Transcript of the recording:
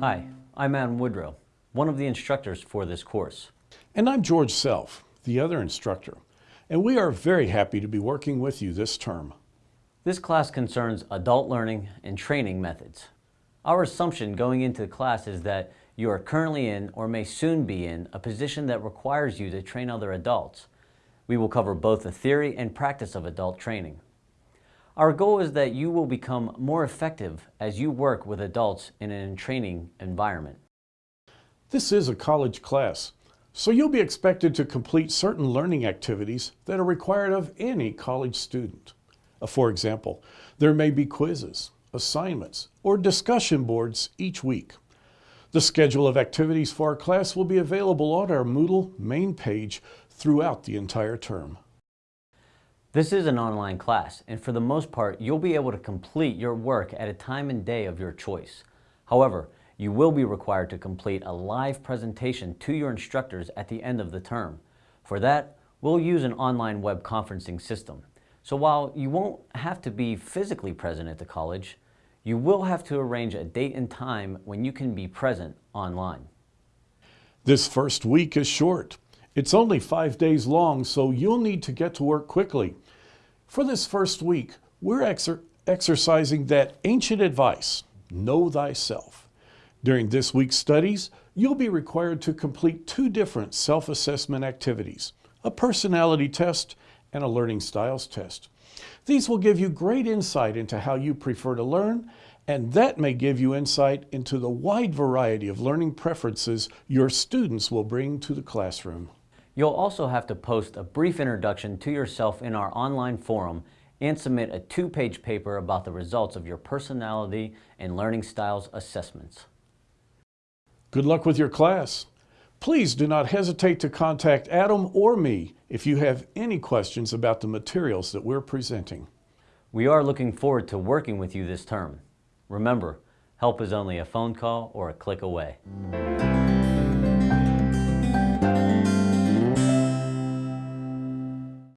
Hi, I'm Adam Woodrow, one of the instructors for this course. And I'm George Self, the other instructor, and we are very happy to be working with you this term. This class concerns adult learning and training methods. Our assumption going into the class is that you are currently in or may soon be in a position that requires you to train other adults. We will cover both the theory and practice of adult training. Our goal is that you will become more effective as you work with adults in an training environment. This is a college class, so you'll be expected to complete certain learning activities that are required of any college student. Uh, for example, there may be quizzes, assignments, or discussion boards each week. The schedule of activities for our class will be available on our Moodle main page throughout the entire term. This is an online class, and for the most part, you'll be able to complete your work at a time and day of your choice. However, you will be required to complete a live presentation to your instructors at the end of the term. For that, we'll use an online web conferencing system. So while you won't have to be physically present at the college, you will have to arrange a date and time when you can be present online. This first week is short. It's only five days long, so you'll need to get to work quickly. For this first week, we're exer exercising that ancient advice, know thyself. During this week's studies, you'll be required to complete two different self-assessment activities, a personality test and a learning styles test. These will give you great insight into how you prefer to learn, and that may give you insight into the wide variety of learning preferences your students will bring to the classroom. You'll also have to post a brief introduction to yourself in our online forum and submit a two-page paper about the results of your personality and learning styles assessments. Good luck with your class. Please do not hesitate to contact Adam or me if you have any questions about the materials that we're presenting. We are looking forward to working with you this term. Remember, help is only a phone call or a click away.